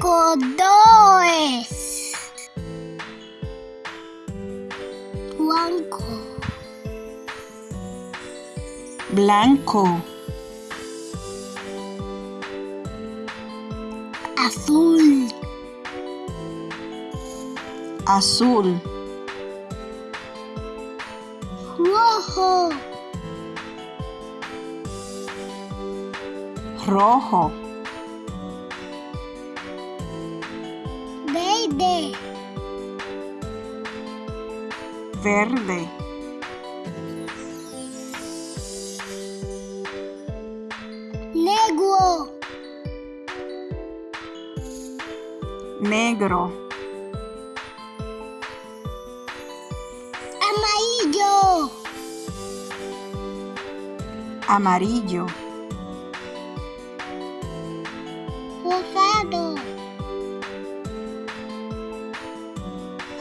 colores blanco. Blanco, azul. Azul, rojo. Rojo, verde. Verde, negro. Negro, amarillo. Amarillo, rosado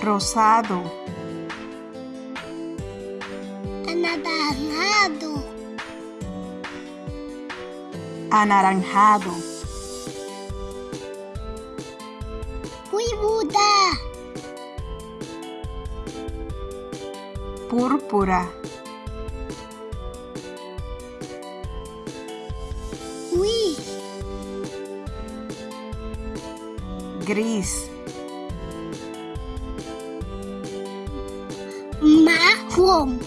rosado, anaranjado. Anaranjado, púrpura púrpura, gris gris, marrón.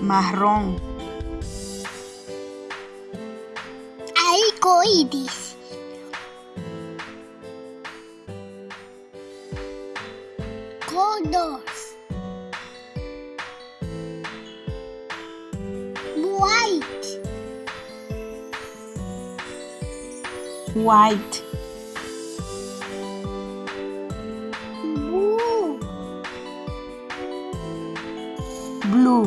Marrón, arcoíris. Colors. White blue,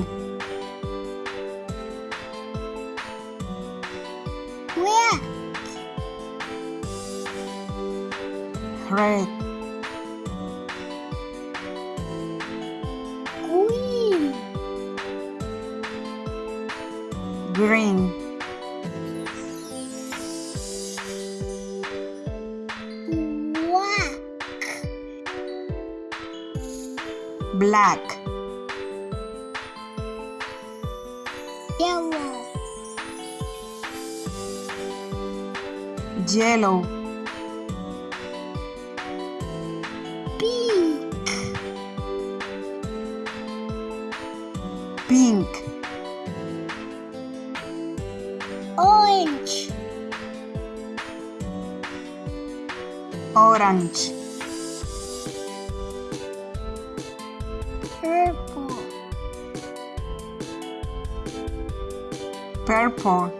red red, green. Green, black yellow. Yellow, pink. Pink, orange. Orange, purple,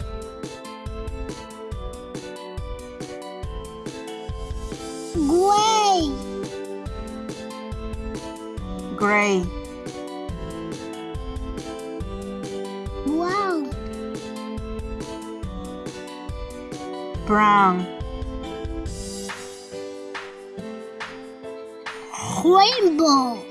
gray. Gray, brown. Brown, rainbow